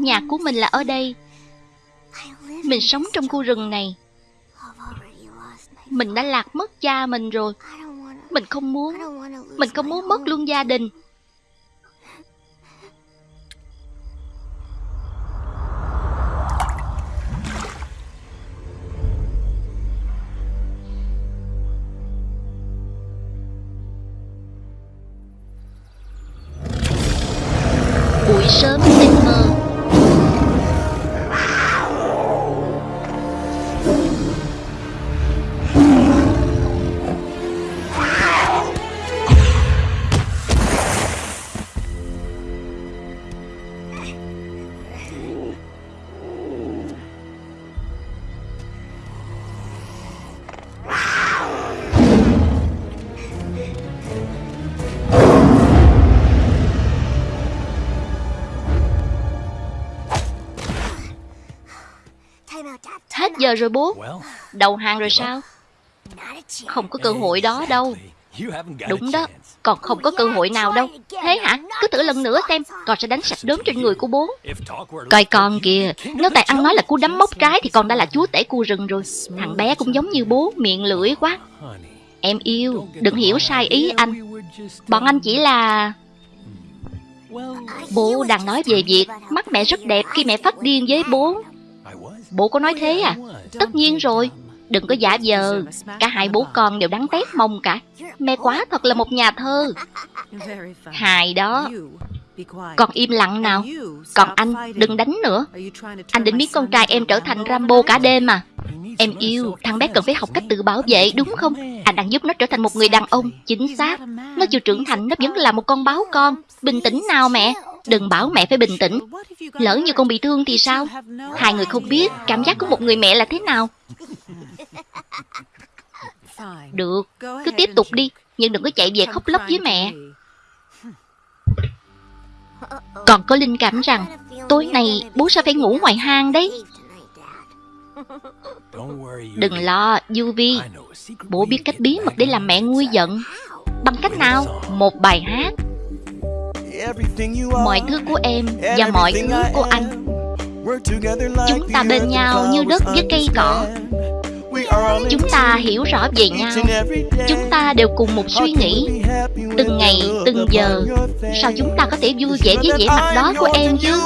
Nhà của mình là ở đây. Mình sống trong khu rừng này. Mình đã lạc mất cha mình rồi. Mình không muốn. Mình không muốn mất luôn gia đình. Hết giờ rồi bố. Đầu hàng rồi sao? Không có cơ hội đó đâu. Đúng đó. Còn không có cơ hội nào đâu. Thế hả? Cứ thử lần nữa xem. Con sẽ đánh sạch đốm trên người của bố. Coi con kìa. Nếu tài ăn nói là cú đấm móc trái Thì con đã là chúa tể khu rừng rồi. Thằng bé cũng giống như bố Miệng lưỡi quá. Em yêu. Đừng hiểu sai ý anh. Bọn anh chỉ là Bố đang nói về việc Mắt mẹ rất đẹp khi mẹ phát điên với bố Bố có nói thế à? Tất nhiên rồi. Đừng có giả vờ. Cả hai bố con đều đáng tét mông cả. Mẹ quá thật là một nhà thơ. Hài đó. Còn im lặng nào? Còn anh, đừng đánh nữa. Anh định biến con trai em trở thành Rambo cả đêm à? Em yêu, Thằng bé cần phải học cách tự bảo vệ, đúng không? Anh đang giúp nó trở thành một người đàn ông, Chính xác. Nó chưa trưởng thành, nó vẫn là một con báo con. Bình tĩnh nào mẹ. Đừng bảo mẹ phải bình tĩnh. Lỡ như con bị thương thì sao? Hai người không biết cảm giác của một người mẹ là thế nào. Được Cứ tiếp tục đi Nhưng đừng có chạy về khóc lóc với mẹ. Còn có linh cảm rằng Tối nay bố sẽ phải ngủ ngoài hang đấy? Đừng lo, Yuvi. Bố biết cách bí mật để làm mẹ nguôi giận. Bằng cách nào? Một bài hát Mọi thứ của em và mọi thứ của anh. Chúng ta bên nhau như đất với cây cỏ. Chúng ta hiểu rõ về nhau. Chúng ta đều cùng một suy nghĩ. Từng ngày, từng giờ. Sao chúng ta có thể vui vẻ với vẻ mặt đó của em chứ?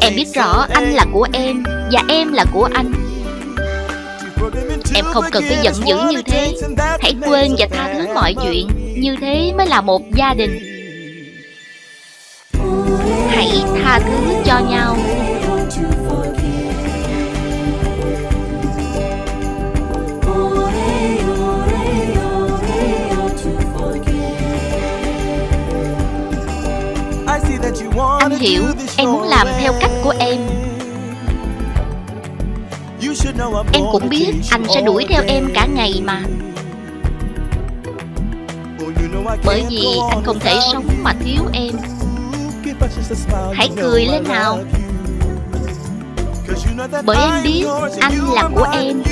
Em biết rõ anh là của em Và em là của anh. Em không cần phải giận dữ như thế. Hãy quên và tha thứ mọi chuyện. Như thế mới là một gia đình tha thứ cho nhau. Anh hiểu em muốn làm theo cách của em. Em cũng biết anh sẽ đuổi theo em cả ngày mà. Bởi vì anh không thể sống mà thiếu em Hãy cười lên nào. Bởi em biết anh là của em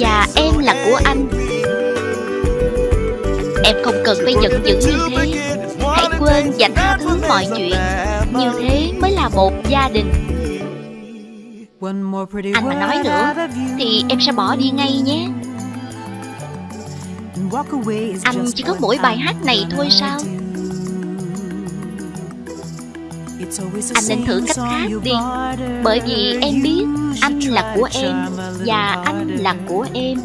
Và em là của anh. Em không cần phải giận dữ như thế. Hãy quên và tha thứ mọi chuyện. Như thế mới là một gia đình. Anh mà nói nữa, Thì em sẽ bỏ đi ngay nhé. Anh chỉ có mỗi bài hát này thôi sao? Anh nên thử cách khác đi Bởi vì em biết Anh là của em Và anh là của em.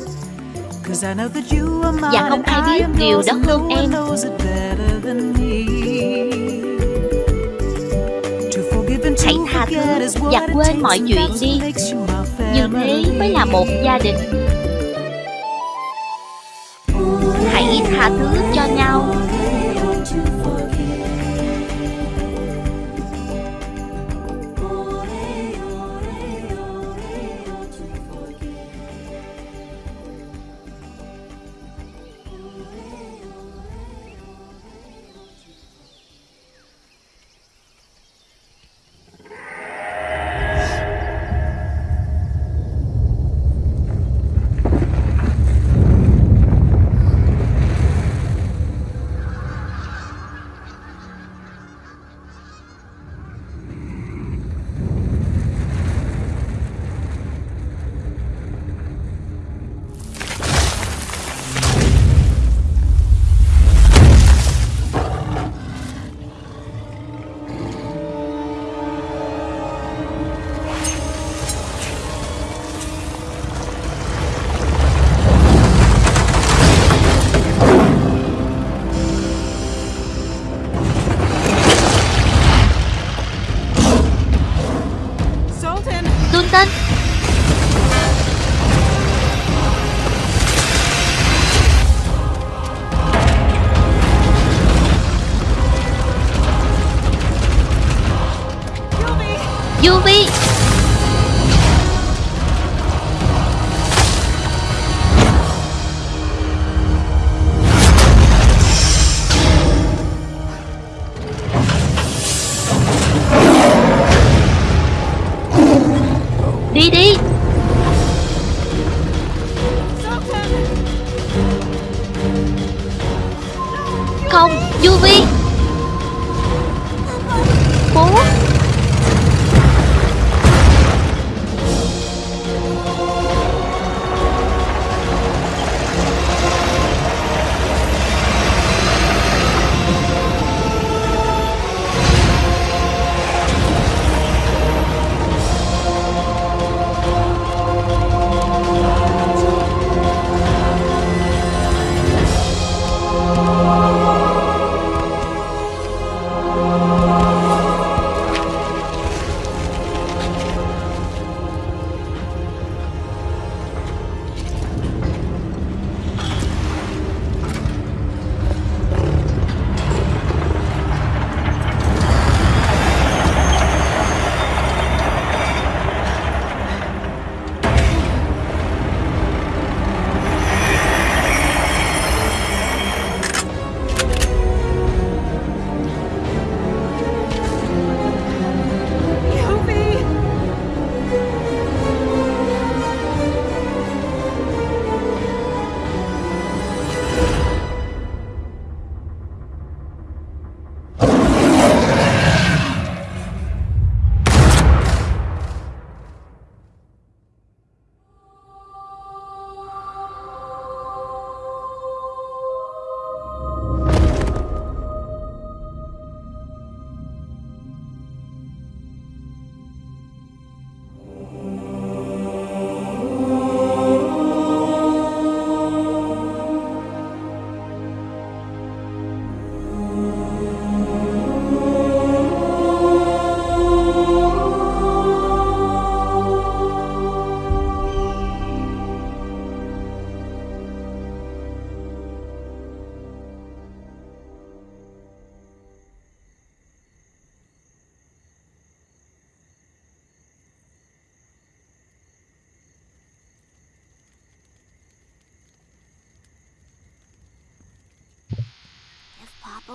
Và không ai biết điều đó hơn em. Hãy tha thứ và quên mọi chuyện đi. Như thế mới là một gia đình. Hãy tha thứ cho nhau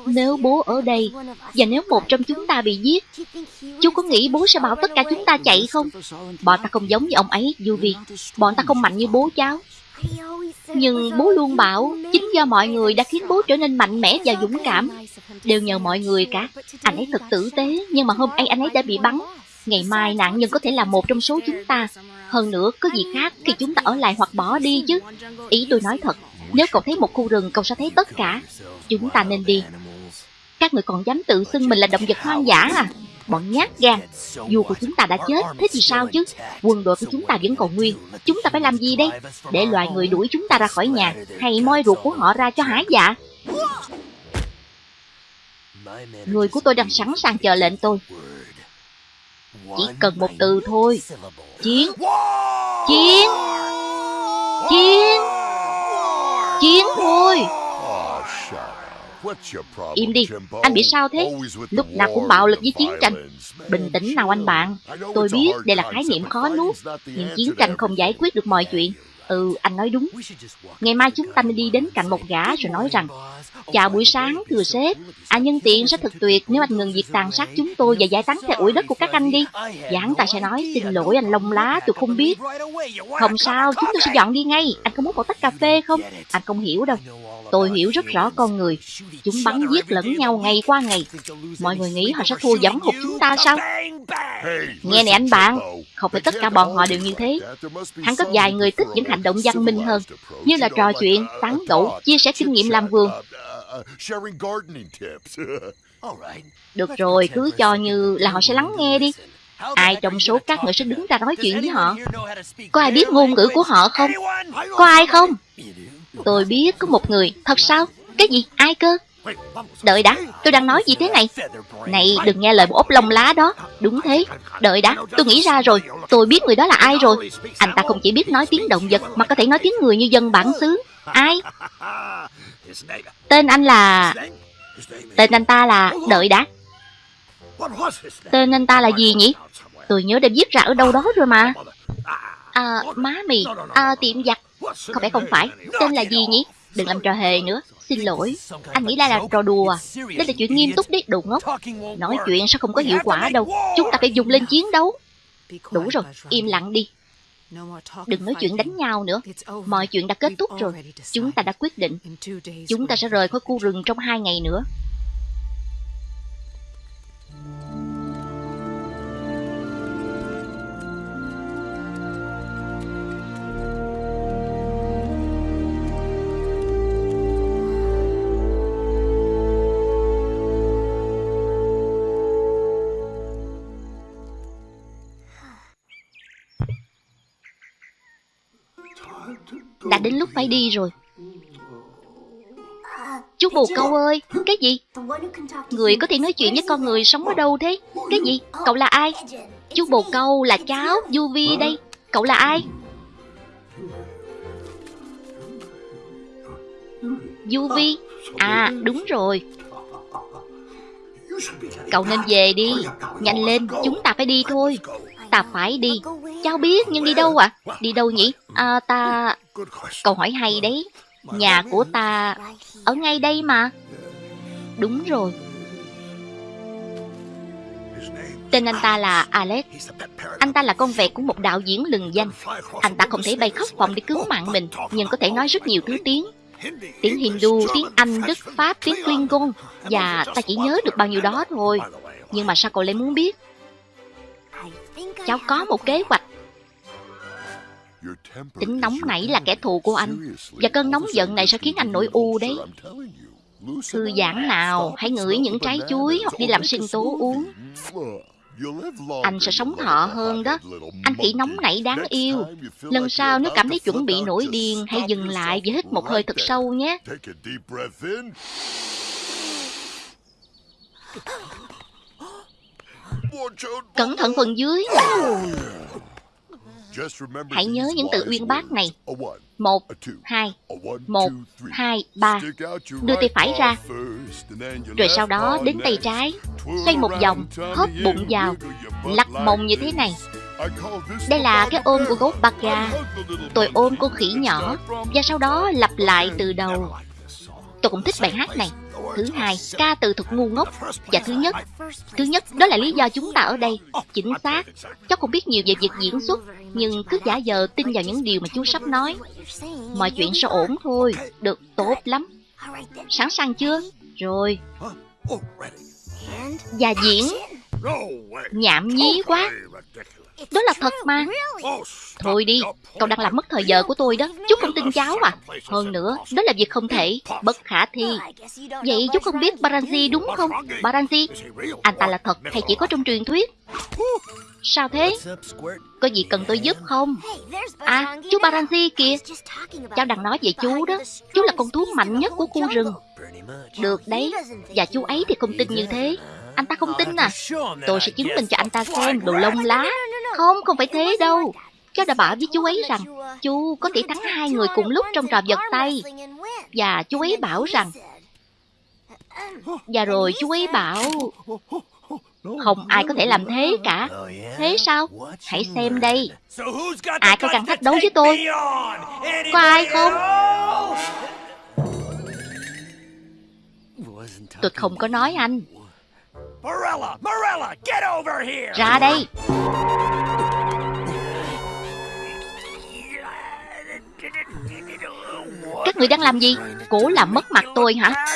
Nếu bố ở đây, Và nếu một trong chúng ta bị giết Chú có nghĩ bố sẽ bảo tất cả chúng ta chạy không? Bọn ta không giống như ông ấy Yuvi Bọn ta không mạnh như bố cháu. Nhưng bố luôn bảo, Chính do mọi người đã khiến bố trở nên mạnh mẽ và dũng cảm. Đều nhờ mọi người cả. Anh ấy thật tử tế, Nhưng mà hôm nay anh ấy đã bị bắn. Ngày mai nạn nhân có thể là một trong số chúng ta. Hơn nữa, có gì khác khi chúng ta ở lại hoặc bỏ đi chứ? Ý tôi nói thật, Nếu cậu thấy một khu rừng, cậu sẽ thấy tất cả. Chúng ta nên đi. Các người còn dám tự xưng mình là động vật hoang dã à? Bọn nhát gan. Dù của chúng ta đã chết, Thế thì sao chứ? Quân đội của chúng ta vẫn còn nguyên. Chúng ta phải làm gì đây? Để loài người đuổi chúng ta ra khỏi nhà, Hay moi ruột của họ ra cho hả dạ? Người của tôi đang sẵn sàng chờ lệnh tôi. Chỉ cần một từ thôi. Chiến. Chiến. Chiến. Chiến thôi. Im đi, anh bị sao thế? Lúc nào cũng bạo lực với chiến tranh. Bình tĩnh nào anh bạn. Tôi biết đây là khái niệm khó nuốt, nhưng chiến tranh không giải quyết được mọi chuyện. Ừ, anh nói đúng. Ngày mai chúng ta nên đi đến cạnh một gã rồi nói rằng Chào buổi sáng, thưa sếp. À nhân tiện sẽ thật tuyệt nếu anh ngừng việc tàn sát chúng tôi và giải tán theo ủi đất của các anh đi. Và ta sẽ nói, xin lỗi anh lông lá, tôi không biết. Không sao, chúng tôi sẽ dọn đi ngay. Anh có muốn một tách cà phê không? Anh không hiểu đâu. Tôi hiểu rất rõ con người. Chúng bắn giết lẫn nhau ngày qua ngày. Mọi người nghĩ họ sẽ thua dẫm hụt chúng ta sao? Nghe này anh bạn, không phải tất cả bọn họ đều như thế. Hắn có vài người thích những hành động văn minh hơn, như là trò chuyện, tán gẫu, chia sẻ kinh nghiệm làm vườn. Được rồi, cứ cho như là họ sẽ lắng nghe đi. Ai trong số các người sẽ đứng ra nói chuyện với họ? Có ai biết ngôn ngữ của họ không? Có ai không? Tôi biết có một người. Thật sao? Cái gì? Ai cơ? Đợi đã, tôi đang nói gì thế này? Này, đừng nghe lời bộ ốc lông lá đó. Đúng thế. Đợi đã, tôi nghĩ ra rồi. Tôi biết người đó là ai rồi. Anh ta không chỉ biết nói tiếng động vật, mà có thể nói tiếng người như dân bản xứ. Ai? Tên anh là... Tên anh ta là... Đợi đã. Tên anh ta là gì nhỉ? Tôi nhớ đã viết ra ở đâu đó rồi mà. À, má mì. À, tiệm giặt. Không phải không phải. Tên là gì nhỉ? Đừng làm trò hề nữa. Xin lỗi. Anh nghĩ đây là trò đùa? Đây là chuyện nghiêm túc đấy, đồ ngốc. Nói chuyện sao không có hiệu quả đâu. Chúng ta phải dùng lên chiến đấu. Đủ rồi, im lặng đi. Đừng nói chuyện đánh nhau nữa. Mọi chuyện đã kết thúc rồi. Chúng ta đã quyết định. Chúng ta sẽ rời khỏi khu rừng trong hai ngày nữa. Đã đến lúc phải đi rồi. Chú bồ câu ơi, cái gì? Người có thể nói chuyện với con người sống ở đâu thế? Cái gì? Cậu là ai? Chú bồ câu là cháu, Du Vi đây. Cậu là ai? Du Vi? À, đúng rồi. Cậu nên về đi. Nhanh lên, chúng ta phải đi thôi. Ta phải đi. Cháu biết, nhưng đi đâu ạ? À? Đi đâu nhỉ? À, ta... Câu hỏi hay đấy. Nhà của ta ở ngay đây mà. Đúng rồi. Tên anh ta là Alex. Anh ta là con vẹt của một đạo diễn lừng danh. Anh ta không thể bay khắp phòng để cứu mạng mình, nhưng có thể nói rất nhiều thứ tiếng. Tiếng Hindu, tiếng Anh, Đức, Pháp, tiếng Klingon. Và ta chỉ nhớ được bao nhiêu đó thôi. Nhưng mà sao cậu lại muốn biết? Cháu có một kế hoạch Tính nóng nảy là kẻ thù của anh Và cơn nóng giận này sẽ khiến anh nổi u đấy Thư giãn nào Hãy ngửi những trái chuối Hoặc đi làm sinh tố uống Anh sẽ sống thọ hơn đó Anh khỉ nóng nảy đáng yêu Lần sau nếu cảm thấy chuẩn bị nổi điên Hãy dừng lại và hít một hơi thật sâu nhé Cẩn thận phần dưới Hãy nhớ những từ uyên bác này. Một, hai, một, hai, ba. Đưa tay phải ra. Rồi sau đó đến tay trái. Xoay một vòng, hớp bụng vào. Lắc mông như thế này. Đây là cái ôm của gấu Baga. Tôi ôm con khỉ nhỏ. Và sau đó lặp lại từ đầu. Tôi cũng thích bài hát này. Thứ hai, ca từ thật ngu ngốc. Và thứ nhất, thứ nhất đó là lý do chúng ta ở đây. Chính xác. Cháu không biết nhiều về việc diễn xuất, nhưng cứ giả giờ tin vào những điều mà chú sắp nói. Mọi chuyện sẽ ổn thôi. Được, tốt lắm. Sẵn sàng chưa? Rồi. Và diễn. Nhảm nhí quá. Đó là thật mà. Thôi đi, cậu đang làm mất thời giờ của tôi đó. Chú không tin cháu à. Hơn nữa, đó là việc không thể. Bất khả thi. Vậy chú không biết Baranji đúng không? Baranji Anh ta là thật hay chỉ có trong truyền thuyết? Sao thế? Có gì cần tôi giúp không? À chú Baranji kìa. Cháu đang nói về chú đó. Chú là con thú mạnh nhất của khu rừng. Được đấy. Và chú ấy thì không tin như thế. Anh ta không tin à. Tôi sẽ chứng minh cho anh ta xem đồ lông lá không, không phải thế đâu. Cháu đã bảo với chú ấy rằng chú có thể thắng hai người cùng lúc trong trò vật tay. Và chú ấy bảo rằng... Và rồi chú ấy bảo... Không ai có thể làm thế cả. Thế sao? Hãy xem đây. Ai có cần thách đấu với tôi? Có ai không? Tôi không có nói anh. Ra đây. Các người đang làm gì? Cố làm mất mặt tôi hả?